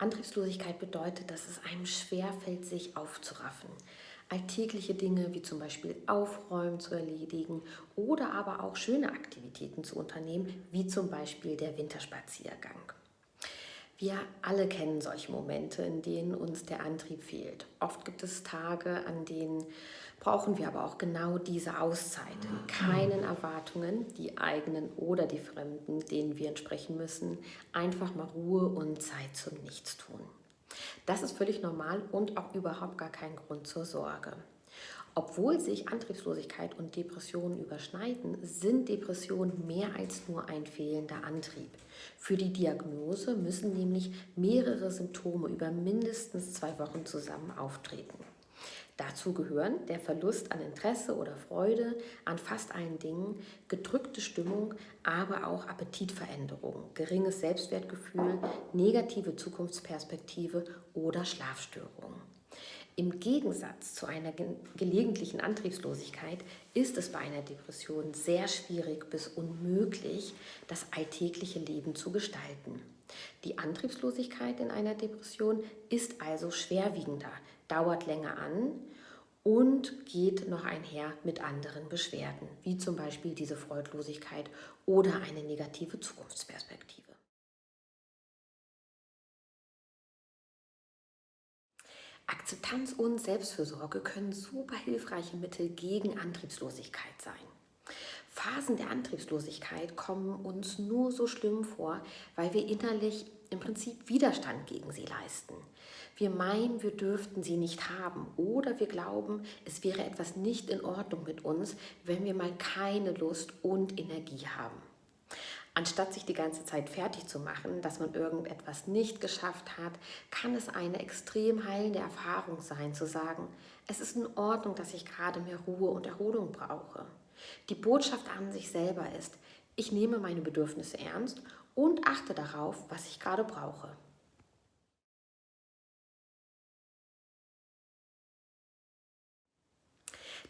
Antriebslosigkeit bedeutet, dass es einem schwerfällt, sich aufzuraffen. Alltägliche Dinge wie zum Beispiel Aufräumen zu erledigen oder aber auch schöne Aktivitäten zu unternehmen, wie zum Beispiel der Winterspaziergang. Wir alle kennen solche Momente, in denen uns der Antrieb fehlt. Oft gibt es Tage, an denen brauchen wir aber auch genau diese Auszeit. Keinen Erwartungen, die eigenen oder die fremden, denen wir entsprechen müssen. Einfach mal Ruhe und Zeit zum Nichtstun. Das ist völlig normal und auch überhaupt gar kein Grund zur Sorge. Obwohl sich Antriebslosigkeit und Depressionen überschneiden, sind Depressionen mehr als nur ein fehlender Antrieb. Für die Diagnose müssen nämlich mehrere Symptome über mindestens zwei Wochen zusammen auftreten. Dazu gehören der Verlust an Interesse oder Freude an fast allen Dingen, gedrückte Stimmung, aber auch Appetitveränderungen, geringes Selbstwertgefühl, negative Zukunftsperspektive oder Schlafstörungen. Im Gegensatz zu einer gelegentlichen Antriebslosigkeit ist es bei einer Depression sehr schwierig bis unmöglich, das alltägliche Leben zu gestalten. Die Antriebslosigkeit in einer Depression ist also schwerwiegender, dauert länger an und geht noch einher mit anderen Beschwerden, wie zum Beispiel diese Freudlosigkeit oder eine negative Zukunftsperspektive. Akzeptanz und Selbstfürsorge können super hilfreiche Mittel gegen Antriebslosigkeit sein. Phasen der Antriebslosigkeit kommen uns nur so schlimm vor, weil wir innerlich im Prinzip Widerstand gegen sie leisten. Wir meinen, wir dürften sie nicht haben oder wir glauben, es wäre etwas nicht in Ordnung mit uns, wenn wir mal keine Lust und Energie haben. Anstatt sich die ganze Zeit fertig zu machen, dass man irgendetwas nicht geschafft hat, kann es eine extrem heilende Erfahrung sein, zu sagen, es ist in Ordnung, dass ich gerade mehr Ruhe und Erholung brauche. Die Botschaft an sich selber ist, ich nehme meine Bedürfnisse ernst und achte darauf, was ich gerade brauche.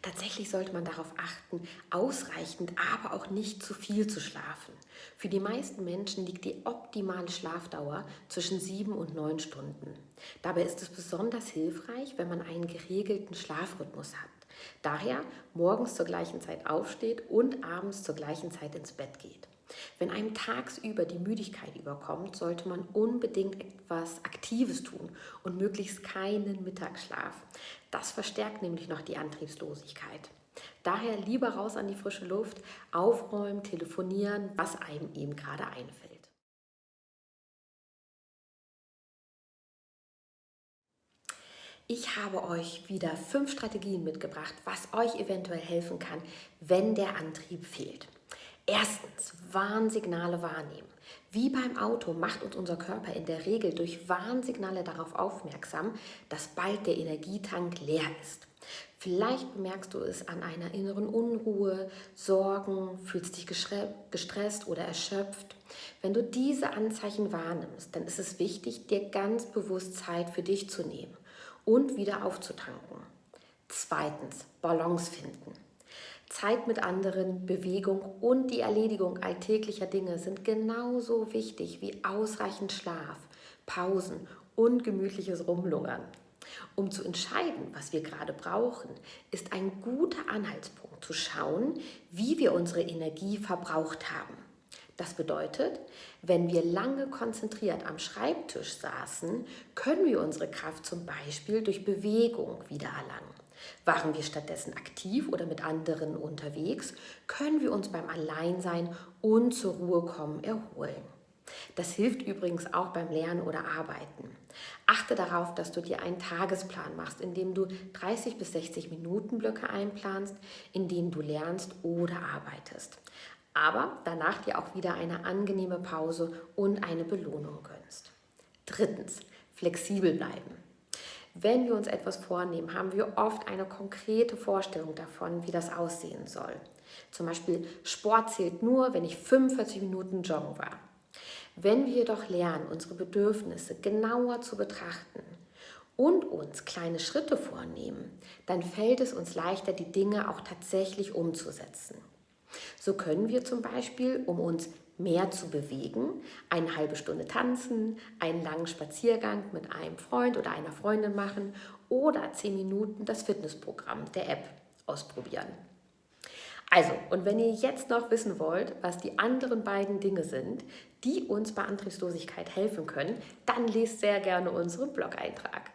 Tatsächlich sollte man darauf achten, ausreichend, aber auch nicht zu viel zu schlafen. Für die meisten Menschen liegt die optimale Schlafdauer zwischen sieben und neun Stunden. Dabei ist es besonders hilfreich, wenn man einen geregelten Schlafrhythmus hat. Daher morgens zur gleichen Zeit aufsteht und abends zur gleichen Zeit ins Bett geht. Wenn einem tagsüber die Müdigkeit überkommt, sollte man unbedingt etwas Aktives tun und möglichst keinen Mittagsschlaf. Das verstärkt nämlich noch die Antriebslosigkeit. Daher lieber raus an die frische Luft, aufräumen, telefonieren, was einem eben gerade einfällt. Ich habe euch wieder fünf Strategien mitgebracht, was euch eventuell helfen kann, wenn der Antrieb fehlt. Erstens, Warnsignale wahrnehmen. Wie beim Auto macht uns unser Körper in der Regel durch Warnsignale darauf aufmerksam, dass bald der Energietank leer ist. Vielleicht bemerkst du es an einer inneren Unruhe, Sorgen, fühlst dich gestresst oder erschöpft. Wenn du diese Anzeichen wahrnimmst, dann ist es wichtig, dir ganz bewusst Zeit für dich zu nehmen und wieder aufzutanken. Zweitens, Balance finden. Zeit mit anderen, Bewegung und die Erledigung alltäglicher Dinge sind genauso wichtig wie ausreichend Schlaf, Pausen und gemütliches Rumlungern. Um zu entscheiden, was wir gerade brauchen, ist ein guter Anhaltspunkt zu schauen, wie wir unsere Energie verbraucht haben. Das bedeutet, wenn wir lange konzentriert am Schreibtisch saßen, können wir unsere Kraft zum Beispiel durch Bewegung wiedererlangen. Waren wir stattdessen aktiv oder mit anderen unterwegs, können wir uns beim Alleinsein und zur Ruhe kommen erholen. Das hilft übrigens auch beim Lernen oder Arbeiten. Achte darauf, dass du dir einen Tagesplan machst, in dem du 30 bis 60 Minuten Blöcke einplanst, in denen du lernst oder arbeitest. Aber danach dir auch wieder eine angenehme Pause und eine Belohnung gönnst. Drittens, flexibel bleiben. Wenn wir uns etwas vornehmen, haben wir oft eine konkrete Vorstellung davon, wie das aussehen soll. Zum Beispiel, Sport zählt nur, wenn ich 45 Minuten joggen war. Wenn wir jedoch lernen, unsere Bedürfnisse genauer zu betrachten und uns kleine Schritte vornehmen, dann fällt es uns leichter, die Dinge auch tatsächlich umzusetzen. So können wir zum Beispiel, um uns mehr zu bewegen, eine halbe Stunde tanzen, einen langen Spaziergang mit einem Freund oder einer Freundin machen oder zehn Minuten das Fitnessprogramm der App ausprobieren. Also, und wenn ihr jetzt noch wissen wollt, was die anderen beiden Dinge sind, die uns bei Antriebslosigkeit helfen können, dann lest sehr gerne unseren Blog-Eintrag.